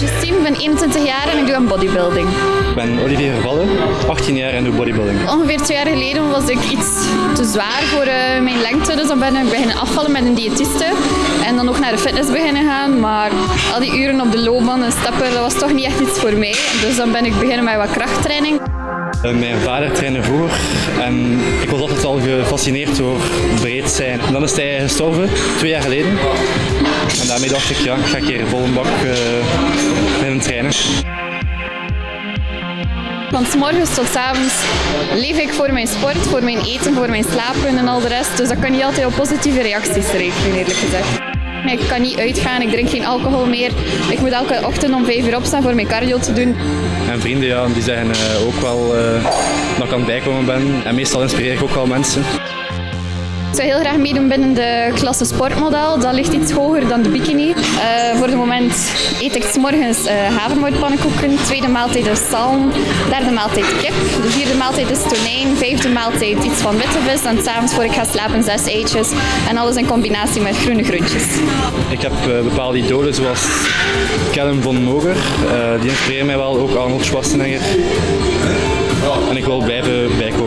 Justine, ik ben 21 jaar en ik doe aan bodybuilding. Ik ben Olivier Vervallen, 18 jaar en doe bodybuilding. Ongeveer twee jaar geleden was ik iets te zwaar voor eh, mijn lengte, dus dan ben ik beginnen afvallen met een diëtiste. En dan ook naar de fitness beginnen gaan, maar al die uren op de loopbaan en stappen, dat was toch niet echt iets voor mij. Dus dan ben ik beginnen met wat krachttraining. Eh, Mijn vader trainde vroeger en ik was altijd al gefascineerd door breed zijn. En dan is hij gestorven, twee jaar geleden. En daarmee dacht ik, ja, ik ga een keer vol een bak uh, beginnen trainen. Van s morgens tot s avonds leef ik voor mijn sport, voor mijn eten, voor mijn slapen en al de rest. Dus dat kan niet altijd op positieve reacties rekenen, eerlijk gezegd. Ik kan niet uitgaan, ik drink geen alcohol meer. Ik moet elke ochtend om 5 uur opstaan voor mijn cardio te doen. En vrienden ja, die zeggen uh, ook wel uh, dat ik aan het bijkomen ben. En meestal inspireer ik ook wel mensen. Ik zou heel graag meedoen binnen de klasse sportmodel. Dat ligt iets hoger dan de bikini. Uh, voor het moment eet ik morgens uh, havermoutpannenkoeken. Tweede maaltijd is zalm. Derde maaltijd kip. De vierde maaltijd is tonijn. Vijfde maaltijd iets van witte vis. En s'avonds voor ik ga slapen zes eitjes. En alles in combinatie met groene groentjes. Ik heb uh, bepaalde idolen zoals Callum von Moger. die inspireren mij wel. Ook Arnold Schwarzenegger. En ik wil blijven eigenlijk.